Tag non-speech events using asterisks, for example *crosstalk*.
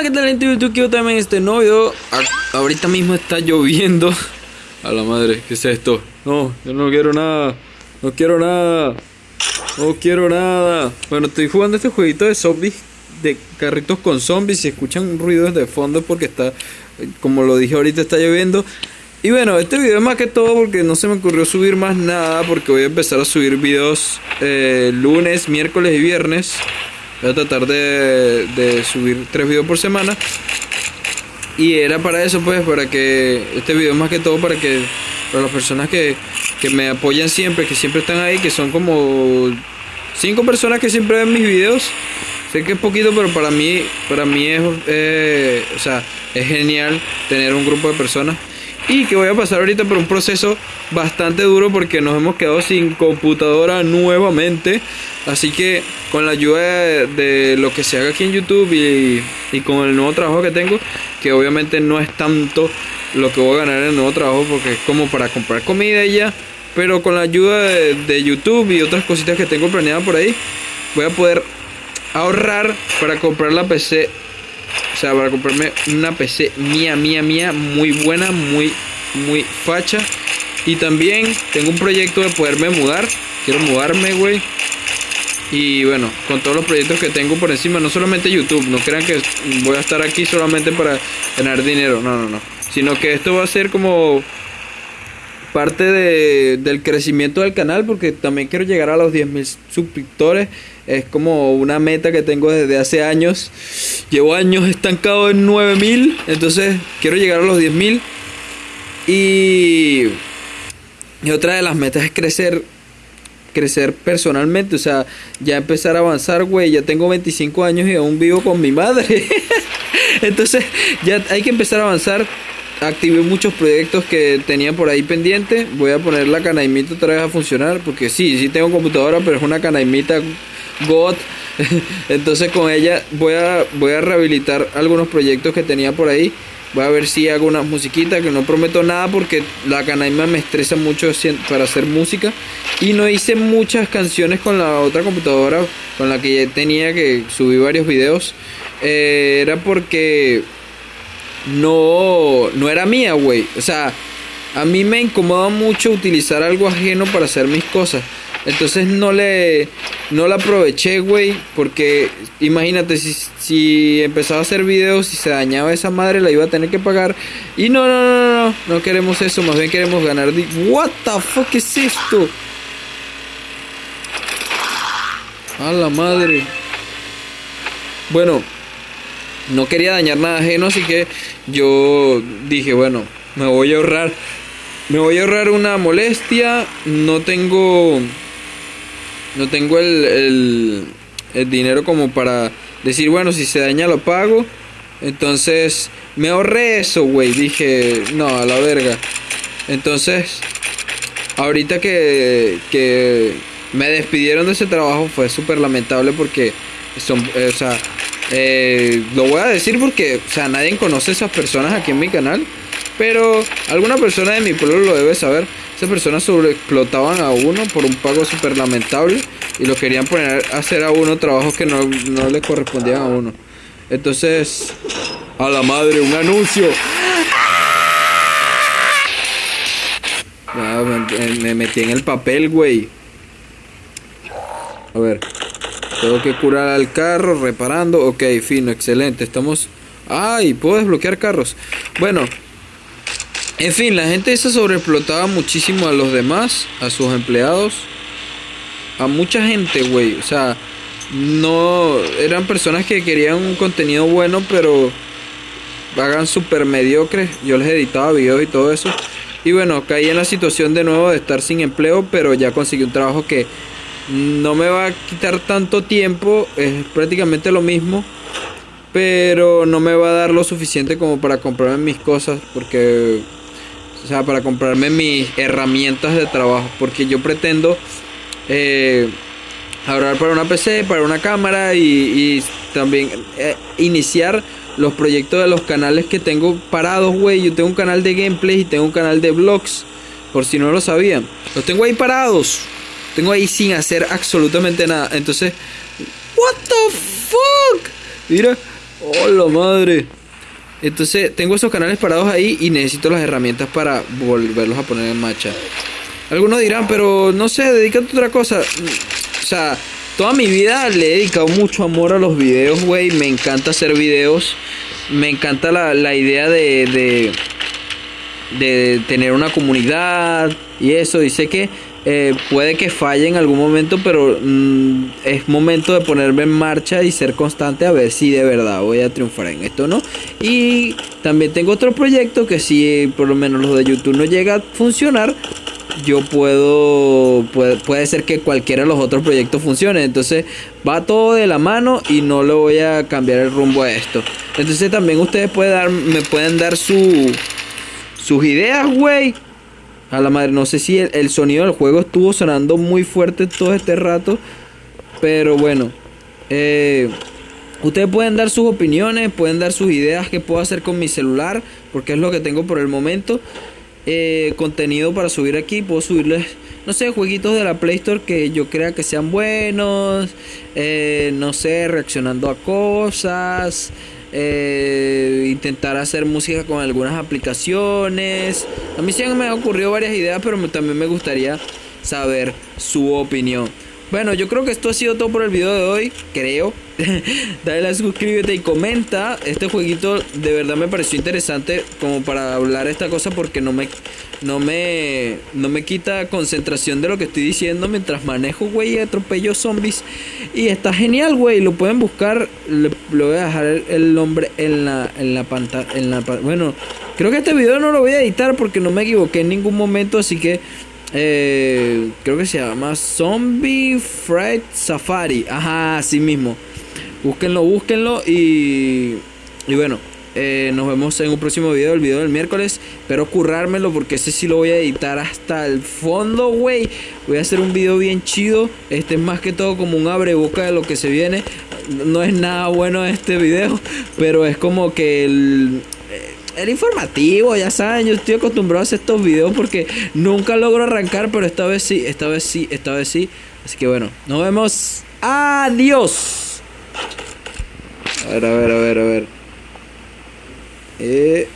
Hola, ¿qué tal gente de YouTube? Quiero también este nuevo video. A- ahorita mismo está lloviendo. A la madre, ¿qué es esto? No, yo no quiero nada. No quiero nada. No quiero nada. Bueno, estoy jugando este jueguito de zombies. De carritos con zombies. Si escuchan ruidos de fondo porque está, como lo dije ahorita, está lloviendo. Y bueno, este video es más que todo porque no se me ocurrió subir más nada. Porque voy a empezar a subir videos eh, lunes, miércoles y viernes. Voy a tratar de, de subir tres videos por semana. Y era para eso, pues, para que este video más que todo para que para las personas que, que me apoyan siempre, que siempre están ahí, que son como cinco personas que siempre ven mis videos. Sé que es poquito, pero para mí, para mí es, eh, o sea, es genial tener un grupo de personas. Y que voy a pasar ahorita por un proceso bastante duro porque nos hemos quedado sin computadora nuevamente. Así que con la ayuda de, lo que se haga aquí en YouTube y, y con el nuevo trabajo que tengo, que obviamente no es tanto lo que voy a ganar en el nuevo trabajo porque es como para comprar comida ya. Pero con la ayuda de, de YouTube y otras cositas que tengo planeadas por ahí, voy a poder ahorrar para comprar la PC o sea, para comprarme una PC mía, mía, mía, muy buena, muy, muy facha. Y también tengo un proyecto de poderme mudar. Quiero mudarme, güey. Y bueno, con todos los proyectos que tengo por encima, no solamente YouTube, no crean que voy a estar aquí solamente para ganar dinero, no, no, no. Sino que esto va a ser como parte de, del crecimiento del canal porque también quiero llegar a los 10.000 suscriptores. Es como una meta que tengo desde hace años. Llevo años estancado en 9.000, entonces quiero llegar a los 10.000. Y, y otra de las metas es crecer crecer personalmente, o sea, ya empezar a avanzar, güey, ya tengo 25 años y aún vivo con mi madre. *laughs* Entonces, ya hay que empezar a avanzar. Activé muchos proyectos que tenía por ahí pendiente. Voy a poner la canaimita otra vez a funcionar. Porque sí, sí tengo computadora, pero es una canaimita God. *laughs* Entonces con ella voy a, voy a rehabilitar algunos proyectos que tenía por ahí. Voy a ver si hago una musiquita, que no prometo nada porque la canaima me estresa mucho para hacer música. Y no hice muchas canciones con la otra computadora con la que tenía que subir varios videos. Eh, era porque no, no era mía, güey. O sea, a mí me incomoda mucho utilizar algo ajeno para hacer mis cosas. Entonces no le no la aproveché, güey, porque imagínate si, si empezaba a hacer videos y se dañaba esa madre la iba a tener que pagar. Y no, no, no, no, no queremos eso, más bien queremos ganar. What the fuck es esto? A la madre. Bueno, no quería dañar nada ajeno, así que yo dije, bueno, me voy a ahorrar. Me voy a ahorrar una molestia. No tengo. No tengo el, el, dinero como para decir, bueno, si se daña lo pago. Entonces, me ahorré eso, güey. Dije, no, a la verga. Entonces, ahorita que, que me despidieron de ese trabajo fue súper lamentable porque son, o sea, eh, lo voy a decir porque, o sea, nadie conoce a esas personas aquí en mi canal, pero alguna persona de mi pueblo lo debe saber. Esas personas sobreexplotaban a uno por un pago súper lamentable y lo querían poner a hacer a uno trabajos que no, no le correspondían a uno. Entonces, a la madre, un anuncio. Ya, me, me metí en el papel, güey. A ver. Tengo que curar al carro, reparando. Ok, fino, excelente. Estamos... ¡Ay! Puedo desbloquear carros. Bueno. En fin, la gente esa sobreexplotaba muchísimo a los demás, a sus empleados. A mucha gente, güey. O sea, no... Eran personas que querían un contenido bueno, pero... Hagan súper mediocres. Yo les editaba videos y todo eso. Y bueno, caí en la situación de nuevo de estar sin empleo, pero ya conseguí un trabajo que no me va a quitar tanto tiempo, es prácticamente lo mismo, pero no me va a dar lo suficiente como para comprarme mis cosas, porque, o sea, para comprarme mis herramientas de trabajo, porque yo pretendo eh, ahorrar para una PC, para una cámara y, también eh, iniciar los proyectos de los canales que tengo parados, güey. Yo tengo un canal de gameplay y tengo un canal de vlogs, por si no lo sabían. Los tengo ahí parados. Tengo ahí sin hacer absolutamente nada. Entonces, what the fuck? Mira, ¡Hola madre! Entonces tengo esos canales parados ahí y necesito las herramientas para volverlos a poner en marcha. Algunos dirán, pero no sé, dedícate a otra cosa. O sea, toda mi vida le he dedicado mucho amor a los videos, güey. Me encanta hacer videos. Me encanta la, la idea de, de, de tener una comunidad y eso. Y sé que eh, puede que falle en algún momento, pero mm, es momento de ponerme en marcha y ser constante a ver si de verdad voy a triunfar en esto, ¿no? Y también tengo otro proyecto que si por lo menos los de YouTube no llega a funcionar, yo puedo, puede, puede ser que cualquiera de los otros proyectos funcione. Entonces va todo de la mano y no le voy a cambiar el rumbo a esto. Entonces también ustedes pueden dar, me pueden dar su, sus ideas, güey a la madre, no sé si el, sonido del juego estuvo sonando muy fuerte todo este rato. Pero bueno. Eh, ustedes pueden dar sus opiniones, pueden dar sus ideas que puedo hacer con mi celular. Porque es lo que tengo por el momento. Eh, contenido para subir aquí. Puedo subirles, no sé, jueguitos de la Play Store que yo crea que sean buenos. Eh, no sé, reaccionando a cosas eh, intentar hacer música con algunas aplicaciones. A mí sí me han ocurrido varias ideas, pero también me gustaría saber su opinión. Bueno, yo creo que esto ha sido todo por el video de hoy, creo. *laughs* Dale like, suscríbete y comenta. Este jueguito de verdad me pareció interesante como para hablar esta cosa porque no me no me no me quita concentración de lo que estoy diciendo mientras manejo, güey, y atropello zombies. Y está genial, güey, lo pueden buscar, le, voy a dejar el, nombre en la en la pantalla en la bueno, creo que este video no lo voy a editar porque no me equivoqué en ningún momento, así que eh, creo que se llama Zombie Fright Safari. Ajá, así mismo. Búsquenlo, búsquenlo y, y bueno, eh, nos vemos en un próximo video, el video del miércoles. Espero currármelo porque ese sí lo voy a editar hasta el fondo, güey. Voy a hacer un video bien chido. Este es más que todo como un abre boca de lo que se viene. No es nada bueno este video, pero es como que el, el informativo, ya saben, yo estoy acostumbrado a hacer estos videos porque nunca logro arrancar, pero esta vez sí, esta vez sí, esta vez sí. Así que bueno, nos vemos. Adiós. A ver, a ver, a ver, a ver. Eh...